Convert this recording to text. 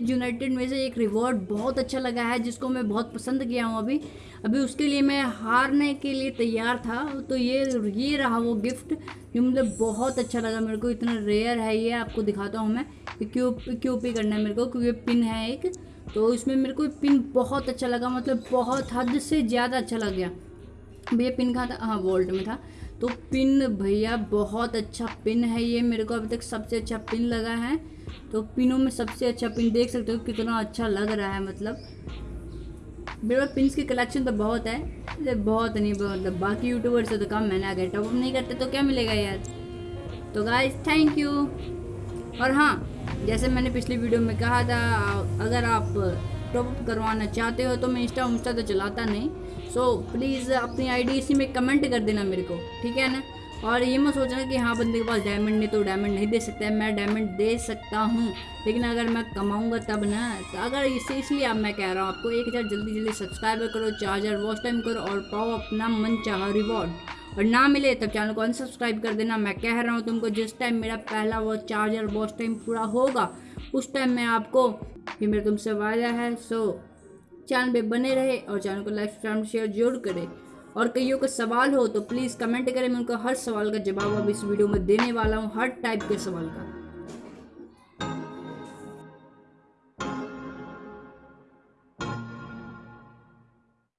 United में से एक रिवॉर्ड बहुत अच्छा लगा है, जिसको मैं बहुत पसंद किया हूँ अभी। अभी उसके लिए मैं हारने के लिए तैयार था तो ये ये रहा वो गिफ्ट, जो मतलब बहुत अच्छा लगा मेरे को। इतना रेयर है ये, आपको दिखाता हूँ मैं। क्यों क्यों पी करना है मेरे को, क्योंकि पिन है एक। तो इसमें मेरे को पिन बहुत अच्छा लगा मतलब बहुत हद से ज़्यादा अच्छा लग गया। भैया पिन कहाँ था? हाँ वोल्ट में था। तो पिन भैया बहुत अच्छा पिन है ये, मेरे को अभी तक सबसे अच्छा पिन लगा है। तो पिनों में सबसे अच्छा पिन देख सकते हो कितना अच्छा लग रहा है मतलब। मेरे पास पिन की कलेक्शन तो बहुत है बहुत नहीं मतलब बाकी यूट्यूबर से तो कम मैंने अगर टॉपअप नहीं करते तो क्या मिलेगा यार। तो गाइस थैंक यू और हाँ जैसे मैंने पिछली वीडियो में कहा था, अगर आप टॉपअप करवाना चाहते हो तो मैं इंस्टा उंस्टा तो चलाता नहीं। सो प्लीज़ अपनी आईडी इसी में कमेंट कर देना मेरे को, ठीक है ना? और ये मैं सोच रहा कि हाँ बंदे के पास डायमंड नहीं तो डायमंड नहीं दे सकता मैं डायमंड दे सकता हूँ, लेकिन अगर मैं कमाऊँगा तब ना तो अगर इसे इसलिए अब मैं कह रहा हूँ, आपको एक हज़ार जल्दी जल्दी सब्सक्राइब करो, चार हज़ार वॉच टाइम करो और पाओ अपना मन चाह रिवॉर्ड और ना मिले तब चैनल को अनसब्सक्राइब कर देना। मैं कह रहा हूँ तुमको, जिस टाइम मेरा पहला वो चार्जर वॉच टाइम पूरा होगा, उस टाइम मैं आपको ये मेरा तुमसे वादा है सो चैनल पे बने रहे और चैनल को लाइक सब्सक्राइब शेयर ज़रूर करें। और कईयों का सवाल हो तो प्लीज़ कमेंट करें, मैं उनका हर सवाल का जवाब अब इस वीडियो में देने वाला हूँ, हर टाइप के सवाल का।